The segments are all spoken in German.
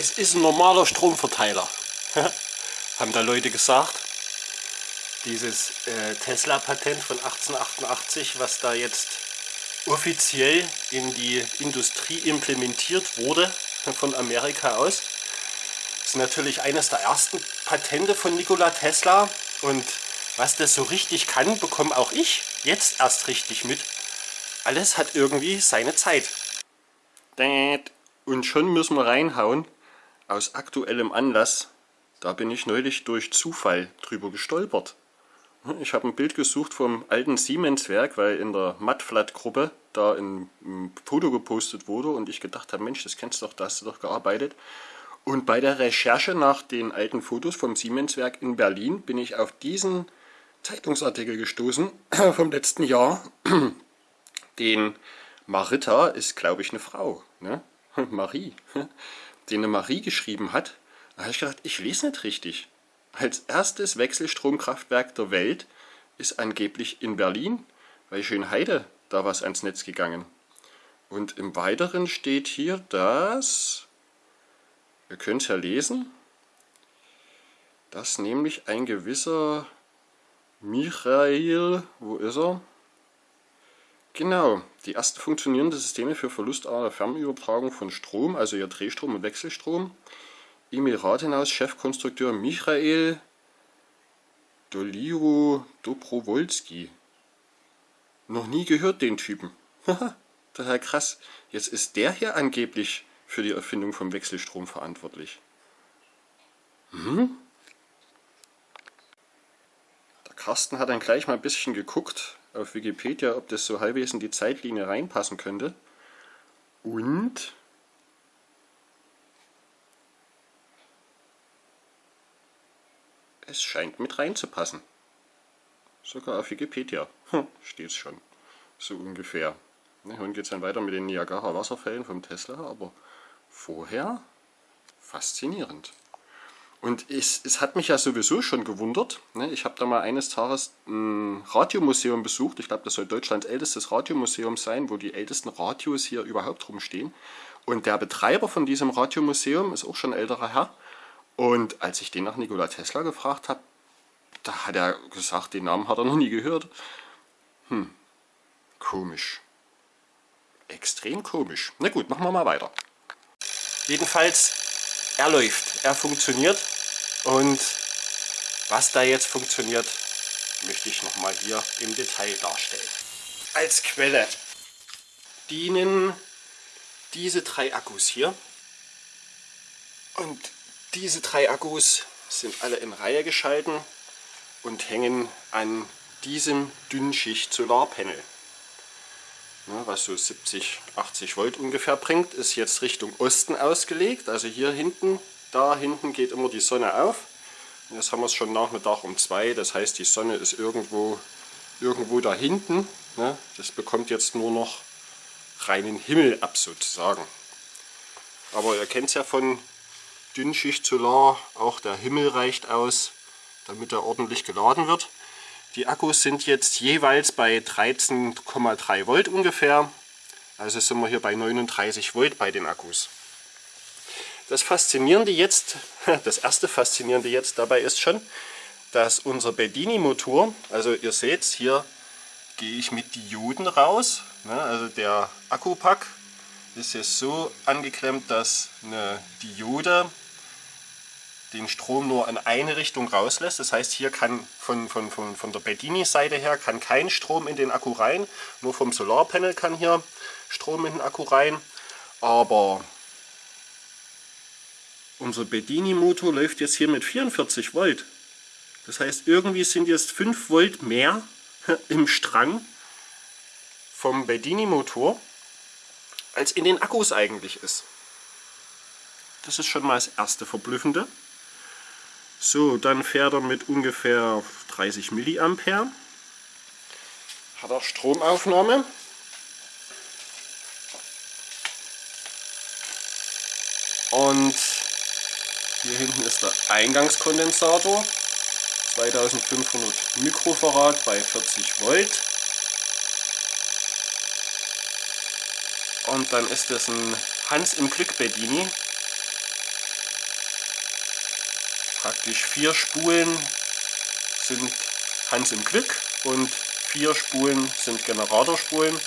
Es ist ein normaler Stromverteiler, haben da Leute gesagt. Dieses äh, Tesla-Patent von 1888, was da jetzt offiziell in die Industrie implementiert wurde von Amerika aus. ist natürlich eines der ersten Patente von Nikola Tesla und was das so richtig kann, bekomme auch ich jetzt erst richtig mit. Alles hat irgendwie seine Zeit. Und schon müssen wir reinhauen, aus aktuellem Anlass, da bin ich neulich durch Zufall drüber gestolpert. Ich habe ein Bild gesucht vom alten Siemens-Werk, weil in der Mattflat-Gruppe da ein, Foto gepostet wurde und ich gedacht habe, Mensch, das kennst du doch, da hast du doch gearbeitet. Und bei der Recherche nach den alten Fotos vom Siemens-Werk in Berlin bin ich auf diesen Zeitungsartikel gestoßen vom letzten Jahr. Den Marita ist, glaube ich, eine Frau, ne? Marie, den eine Marie geschrieben hat. Da habe ich gedacht, ich lese nicht richtig. Als erstes Wechselstromkraftwerk der Welt ist angeblich in Berlin bei Schönheide da was ans Netz gegangen. Und im Weiteren steht hier, dass, ihr könnt es ja lesen, dass nämlich ein gewisser Michael, wo ist er? Genau, die ersten funktionierenden Systeme für verlustarme Fernübertragung von Strom, also ja Drehstrom und Wechselstrom, Emil Rathenhaus, Chefkonstrukteur Michael Doliro Dobrowolski. Noch nie gehört den Typen. Total krass. Jetzt ist der hier angeblich für die Erfindung vom Wechselstrom verantwortlich. Hm? Der Carsten hat dann gleich mal ein bisschen geguckt auf Wikipedia, ob das so halbwegs in die Zeitlinie reinpassen könnte. Und es scheint mit reinzupassen. Sogar auf Wikipedia hm, steht es schon. So ungefähr. Und geht es dann weiter mit den Niagara Wasserfällen vom Tesla, aber vorher faszinierend. Und es, es hat mich ja sowieso schon gewundert. Ne? Ich habe da mal eines Tages ein Radiomuseum besucht. Ich glaube, das soll Deutschlands ältestes Radiomuseum sein, wo die ältesten Radios hier überhaupt rumstehen. Und der Betreiber von diesem Radiomuseum ist auch schon ein älterer Herr. Und als ich den nach Nikola Tesla gefragt habe, da hat er gesagt, den Namen hat er noch nie gehört. Hm, komisch. Extrem komisch. Na gut, machen wir mal weiter. Jedenfalls, er läuft, er funktioniert. Und was da jetzt funktioniert, möchte ich nochmal hier im Detail darstellen. Als Quelle dienen diese drei Akkus hier. Und diese drei Akkus sind alle in Reihe geschalten und hängen an diesem Dünnschicht Solarpanel. Was so 70, 80 Volt ungefähr bringt, ist jetzt Richtung Osten ausgelegt. Also hier hinten, da hinten geht immer die Sonne auf. jetzt haben wir es schon Nachmittag um zwei, das heißt die Sonne ist irgendwo, irgendwo da hinten. Das bekommt jetzt nur noch reinen Himmel ab sozusagen. Aber ihr kennt es ja von Dünnschicht Solar, auch der Himmel reicht aus, damit er ordentlich geladen wird. Die Akkus sind jetzt jeweils bei 13,3 Volt ungefähr, also sind wir hier bei 39 Volt bei den Akkus. Das Faszinierende jetzt, das erste Faszinierende jetzt dabei ist schon, dass unser Bedini-Motor, also ihr seht hier gehe ich mit Dioden raus, ne, also der Akkupack ist jetzt so angeklemmt, dass eine Diode den Strom nur in eine Richtung rauslässt. Das heißt, hier kann von, von, von, von der Bedini-Seite her kann kein Strom in den Akku rein. Nur vom Solarpanel kann hier Strom in den Akku rein. Aber unser Bedini-Motor läuft jetzt hier mit 44 Volt. Das heißt, irgendwie sind jetzt 5 Volt mehr im Strang vom Bedini-Motor als in den Akkus eigentlich ist. Das ist schon mal das erste Verblüffende. So, dann fährt er mit ungefähr 30 mA. Hat er Stromaufnahme. Und hier hinten ist der Eingangskondensator. 2500 Mikrofarad bei 40 Volt. Und dann ist das ein Hans im Glück Bedini. Praktisch vier Spulen sind Hans im Glück und vier Spulen sind Generatorspulen.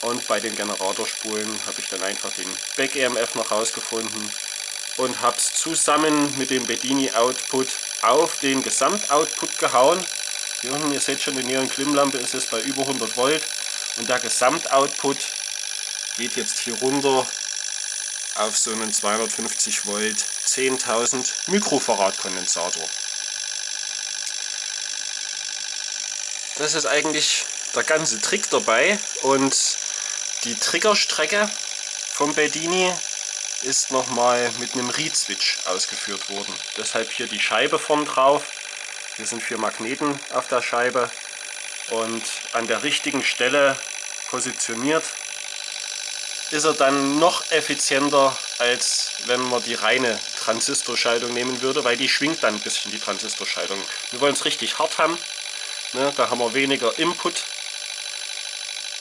Und bei den Generatorspulen habe ich dann einfach den Back-EMF noch rausgefunden und habe es zusammen mit dem Bedini Output auf den Gesamtoutput gehauen. Hier unten, ihr seht schon, die Neon-Klimmlampe ist jetzt bei über 100 Volt und der Gesamtoutput geht jetzt hier runter auf so einen 250 Volt 10.000 Mikrofarad Kondensator. Das ist eigentlich der ganze Trick dabei und die Triggerstrecke vom Bedini ist nochmal mit einem Reed-Switch ausgeführt worden. Deshalb hier die Scheibe vorn drauf. Hier sind vier Magneten auf der Scheibe und an der richtigen Stelle positioniert ist er dann noch effizienter, als wenn man die reine Transistorschaltung nehmen würde, weil die schwingt dann ein bisschen, die Transistorschaltung. Wir wollen es richtig hart haben, ne? da haben wir weniger Input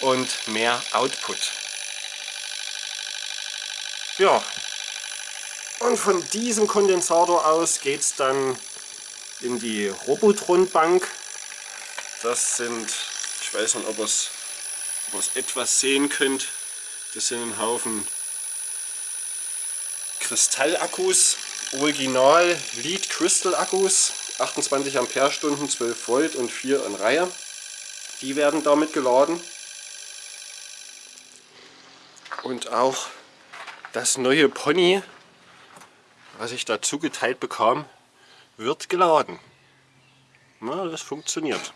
und mehr Output. Ja, und von diesem Kondensator aus geht es dann in die Robotron-Bank. Das sind, ich weiß nicht, ob ihr es etwas sehen könnt, das sind ein Haufen Kristallakkus, Original Lead Crystal Akkus, 28 Ampere-Stunden, 12 Volt und 4 in Reihe. Die werden damit geladen. Und auch das neue Pony, was ich dazu geteilt bekam, wird geladen. Na, das funktioniert.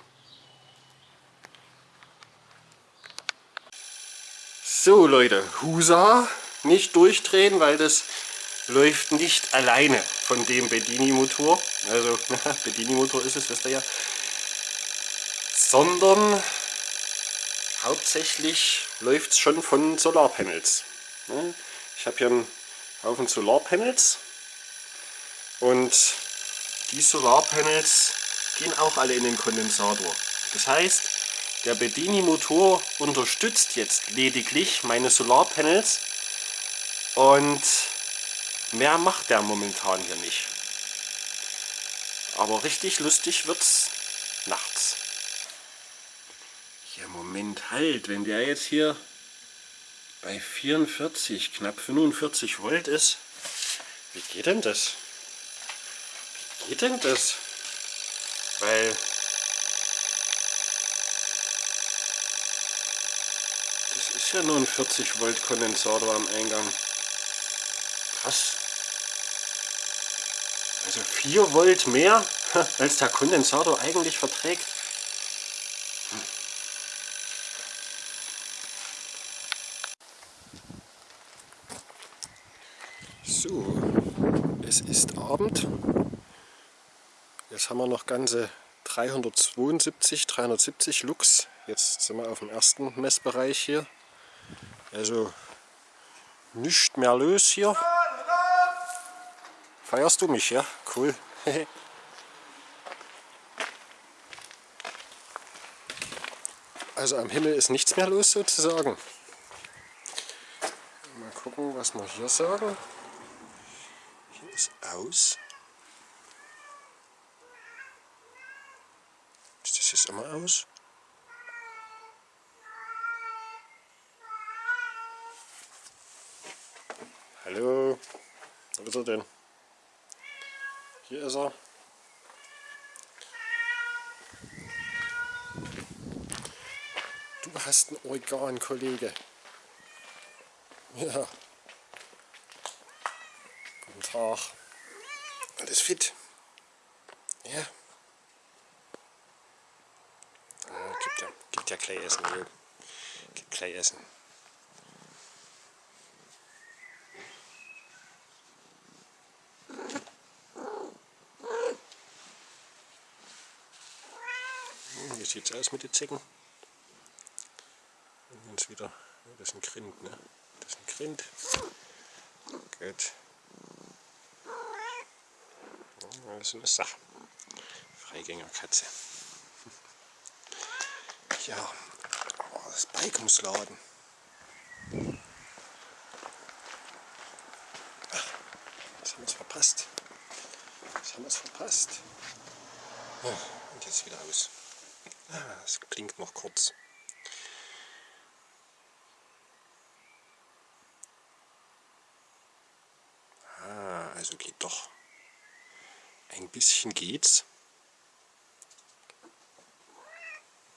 So Leute, Husa, nicht durchdrehen, weil das läuft nicht alleine von dem Bedini-Motor. Also Bedini-Motor ist es, wisst ihr ja. Sondern hauptsächlich läuft es schon von Solarpanels. Ne? Ich habe hier einen Haufen Solarpanels und die Solarpanels gehen auch alle in den Kondensator. Das heißt, der Bedini Motor unterstützt jetzt lediglich meine Solarpanels und mehr macht der momentan hier nicht. Aber richtig lustig wird es nachts. Ja Moment halt, wenn der jetzt hier bei 44, knapp 45 Volt ist, wie geht denn das? Wie geht denn das? Weil ja nur ein 40 Volt Kondensator am Eingang. Krass. Also 4 Volt mehr, als der Kondensator eigentlich verträgt. So, es ist Abend. Jetzt haben wir noch ganze 372, 370 Lux. Jetzt sind wir auf dem ersten Messbereich hier. Also nicht mehr los hier. Feierst du mich, ja? Cool. also am Himmel ist nichts mehr los sozusagen. Mal gucken, was wir hier sagen. Hier ist aus. Ist das jetzt immer aus? Hallo, wo ist er denn? Hier ist er. Du hast ein Organ, Kollege. Ja. Guten Tag. Alles fit? Ja. Ah, gibt ja, gibt ja gleich Essen. Gibt gleich Essen. Sieht es aus mit den Zecken. Jetzt wieder, das ist ein Grind, ne? Das ist ein Grind. Gut. Das ist eine Sache. Freigängerkatze. Ja, das Bike muss laden. Ach, das haben wir verpasst. schon was verpasst. Und jetzt wieder aus. Klingt noch kurz. Ah, also geht doch. Ein bisschen geht's.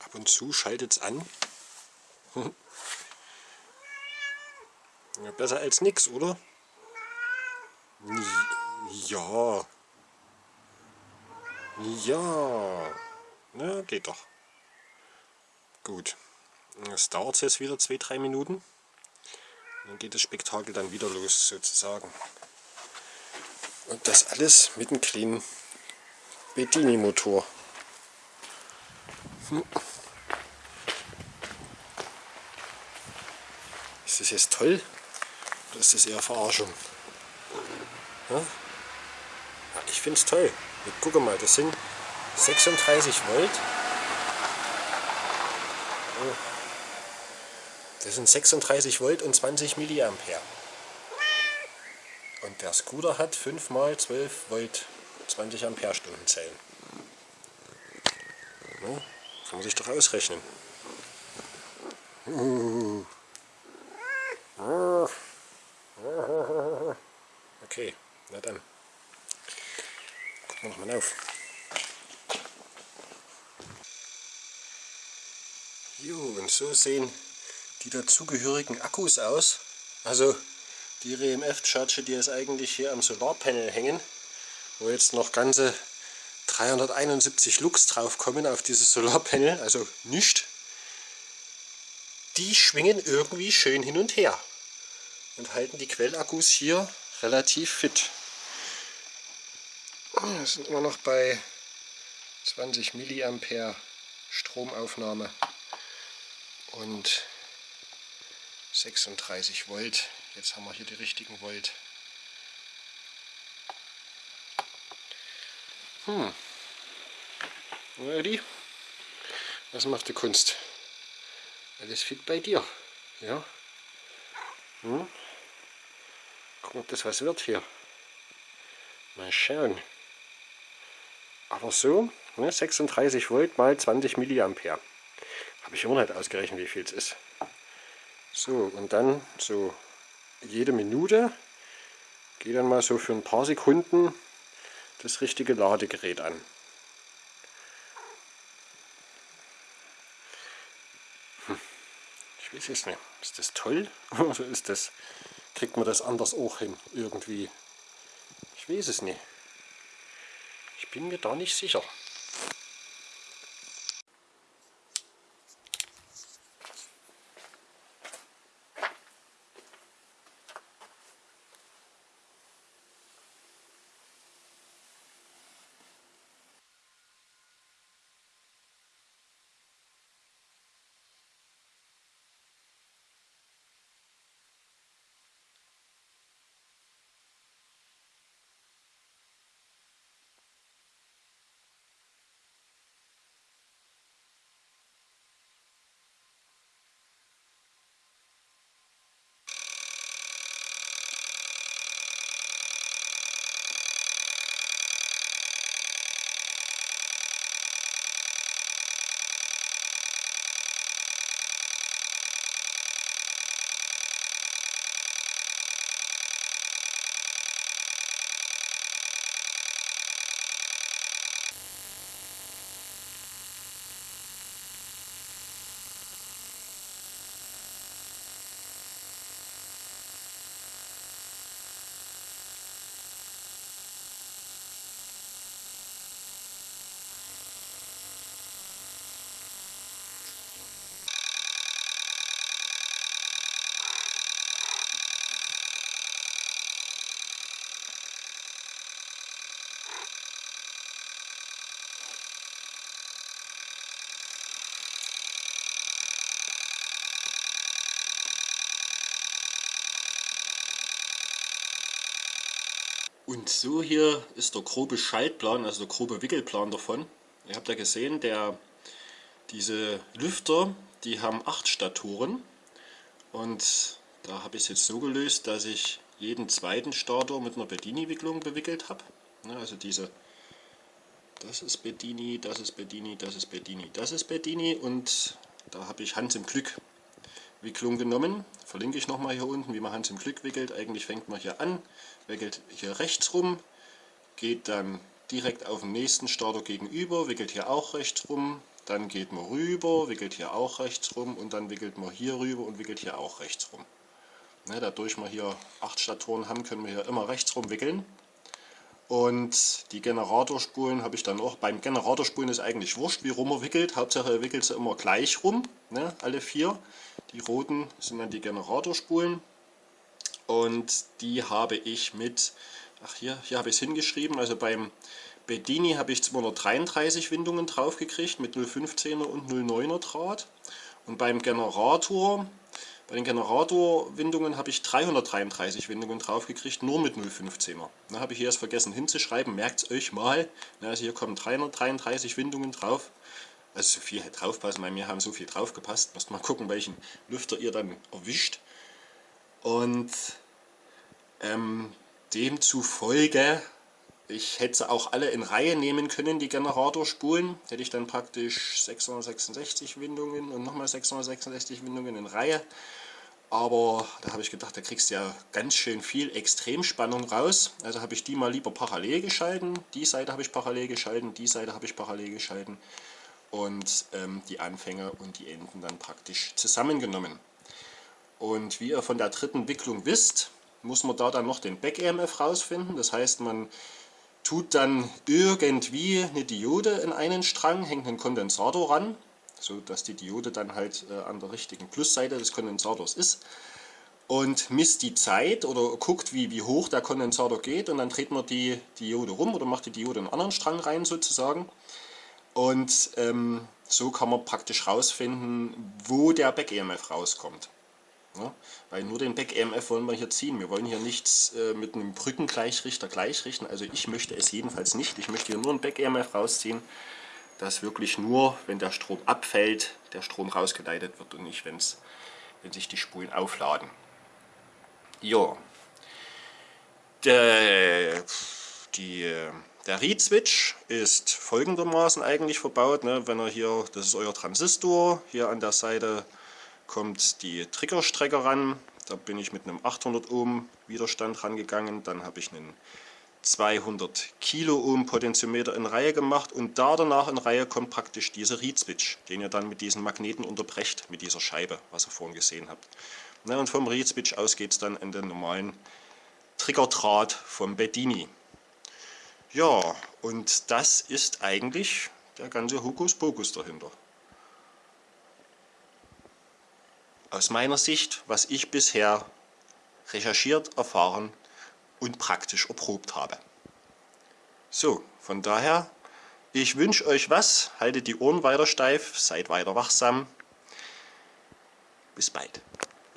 Ab und zu schaltet es an. ja, besser als nichts, oder? Ja. Ja. Na, geht doch. Gut. Es dauert jetzt wieder zwei, drei Minuten. Dann geht das Spektakel dann wieder los, sozusagen. Und das alles mit einem kleinen Bedini-Motor. Hm. Ist das jetzt toll? Oder ist das eher Verarschung? Ja? Ich finde es toll. Und guck mal, das sind 36 Volt. Das sind 36 Volt und 20 Milliampere. Und der Scooter hat 5 mal 12 Volt 20 Ampere Stunden Zellen. Ja, kann man sich doch ausrechnen. Okay, na dann. Gucken wir nochmal auf. Jo, und so sehen die dazugehörigen Akkus aus. Also die RMF-Charge, die ist eigentlich hier am Solarpanel hängen, wo jetzt noch ganze 371 Lux drauf kommen auf dieses Solarpanel, also nicht. Die schwingen irgendwie schön hin und her und halten die Quellakkus hier relativ fit. Wir sind immer noch bei 20 Milliampere Stromaufnahme und 36 Volt. Jetzt haben wir hier die richtigen Volt. Hm. Eddie, was macht die Kunst? Alles fit bei dir. Ja. Hm? Gucken, ob das was wird hier. Mal schauen. Aber so, ne, 36 Volt mal 20 Milliampere. Habe ich immer nicht ausgerechnet, wie viel es ist. So, und dann so jede Minute geht dann mal so für ein paar Sekunden das richtige Ladegerät an. Hm. Ich weiß es nicht. Ist das toll? Oder ist das, kriegt man das anders auch hin irgendwie? Ich weiß es nicht. Ich bin mir da nicht sicher. Und so hier ist der grobe Schaltplan, also der grobe Wickelplan davon. Ihr habt ja gesehen, der, diese Lüfter, die haben acht Statoren. Und da habe ich es jetzt so gelöst, dass ich jeden zweiten Stator mit einer Bedini-Wicklung bewickelt habe. Also diese Das ist Bedini, das ist Bedini, das ist Bedini, das ist Bedini und da habe ich Hans im Glück Wicklung genommen. Verlinke ich nochmal hier unten, wie man Hans im Glück wickelt. Eigentlich fängt man hier an, wickelt hier rechts rum, geht dann direkt auf den nächsten Starter gegenüber, wickelt hier auch rechts rum, dann geht man rüber, wickelt hier auch rechts rum und dann wickelt man hier rüber und wickelt hier auch rechts rum. Ne, dadurch wir hier acht Statoren haben, können wir hier immer rechts rum wickeln. Und die Generatorspulen habe ich dann auch. Beim Generatorspulen ist eigentlich wurscht, wie rum er wickelt. Hauptsache er wickelt sie immer gleich rum, ne, alle vier. Die roten sind dann die Generatorspulen. Und die habe ich mit, ach hier, hier habe ich es hingeschrieben, also beim Bedini habe ich 233 Windungen drauf gekriegt mit 0,15er und 0,9er Draht. Und beim Generator, bei den Generatorwindungen habe ich 333 Windungen drauf gekriegt, nur mit 0,15er. Da habe ich hier erst vergessen hinzuschreiben, merkt es euch mal. Also hier kommen 333 Windungen drauf. Also so viel hätte draufpassen, weil wir haben so viel drauf gepasst. Müsst mal gucken, welchen Lüfter ihr dann erwischt. Und ähm, demzufolge, ich hätte sie auch alle in Reihe nehmen können, die Generatorspulen. Hätte ich dann praktisch 666 Windungen und nochmal 666 Windungen in Reihe. Aber da habe ich gedacht, da kriegst du ja ganz schön viel Extremspannung raus. Also habe ich die mal lieber parallel geschalten. Die Seite habe ich parallel geschalten, die Seite habe ich parallel geschalten. Und ähm, die Anfänge und die Enden dann praktisch zusammengenommen. Und wie ihr von der dritten Wicklung wisst, muss man da dann noch den Back-EMF rausfinden. Das heißt, man tut dann irgendwie eine Diode in einen Strang, hängt einen Kondensator ran, so dass die Diode dann halt äh, an der richtigen Plusseite des Kondensators ist und misst die Zeit oder guckt, wie, wie hoch der Kondensator geht und dann dreht man die Diode rum oder macht die Diode in einen anderen Strang rein sozusagen und ähm, so kann man praktisch rausfinden, wo der Back-EMF rauskommt. Ja, weil nur den Back-EMF wollen wir hier ziehen. Wir wollen hier nichts äh, mit einem Brückengleichrichter gleichrichten. Also ich möchte es jedenfalls nicht. Ich möchte hier nur ein Back-EMF rausziehen, dass wirklich nur, wenn der Strom abfällt, der Strom rausgeleitet wird und nicht, wenn's, wenn sich die Spulen aufladen. Ja, der, die, der Read-Switch ist folgendermaßen eigentlich verbaut. Ne? Wenn er hier, das ist euer Transistor, hier an der Seite kommt die Triggerstrecke ran. Da bin ich mit einem 800 Ohm Widerstand rangegangen. Dann habe ich einen 200 Kilo Ohm Potentiometer in Reihe gemacht und da danach in Reihe kommt praktisch dieser Reed Switch, den ihr dann mit diesen Magneten unterbrecht, mit dieser Scheibe, was ihr vorhin gesehen habt. Na, und vom Reed Switch aus geht es dann in den normalen Triggerdraht vom Bedini. Ja, und das ist eigentlich der ganze Hokuspokus dahinter. Aus meiner Sicht, was ich bisher recherchiert, erfahren und praktisch erprobt habe. So, von daher, ich wünsche euch was, haltet die Ohren weiter steif, seid weiter wachsam. Bis bald.